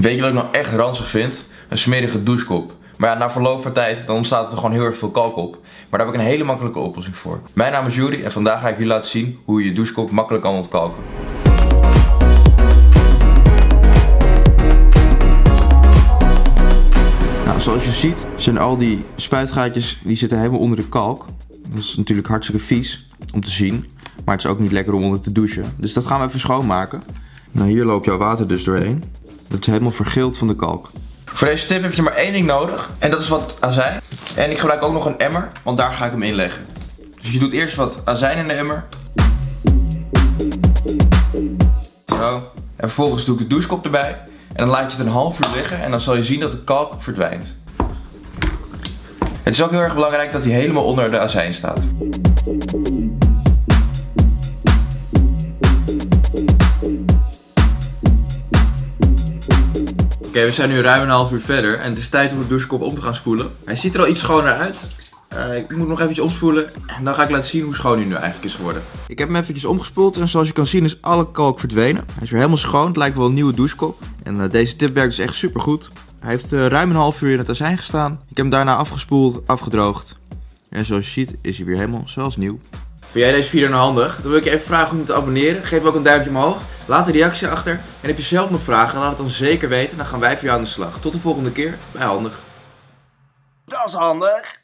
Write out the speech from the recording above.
Weet je wat ik nou echt ranzig vind? Een smerige douchekop. Maar ja, na verloop van tijd dan ontstaat er gewoon heel erg veel kalk op. Maar daar heb ik een hele makkelijke oplossing voor. Mijn naam is Jury en vandaag ga ik jullie laten zien hoe je je douchekop makkelijk kan ontkalken. Nou, zoals je ziet zijn al die spuitgaatjes die zitten helemaal onder de kalk. Dat is natuurlijk hartstikke vies om te zien. Maar het is ook niet lekker om onder te douchen. Dus dat gaan we even schoonmaken. Nou, hier loopt jouw water dus doorheen. Dat is helemaal vergeeld van de kalk. Voor deze tip heb je maar één ding nodig. En dat is wat azijn. En ik gebruik ook nog een emmer, want daar ga ik hem in leggen. Dus je doet eerst wat azijn in de emmer. Zo. En vervolgens doe ik de douchekop erbij. En dan laat je het een half uur liggen en dan zal je zien dat de kalk verdwijnt. Het is ook heel erg belangrijk dat hij helemaal onder de azijn staat. Oké, we zijn nu ruim een half uur verder en het is tijd om de douchekop om te gaan spoelen. Hij ziet er al iets schoner uit. Uh, ik moet nog eventjes omspoelen en dan ga ik laten zien hoe schoon hij nu eigenlijk is geworden. Ik heb hem eventjes omgespoeld en zoals je kan zien is alle kalk verdwenen. Hij is weer helemaal schoon, het lijkt wel een nieuwe douchekop. En uh, deze tip werkt dus echt super goed. Hij heeft uh, ruim een half uur in het azijn gestaan. Ik heb hem daarna afgespoeld, afgedroogd. En zoals je ziet is hij weer helemaal zoals nieuw. Vind jij deze video nou handig? Dan wil ik je even vragen om te abonneren. Geef ook een duimpje omhoog. Laat een reactie achter. En heb je zelf nog vragen, laat het dan zeker weten. Dan gaan wij voor jou aan de slag. Tot de volgende keer bij Handig. Dat is handig.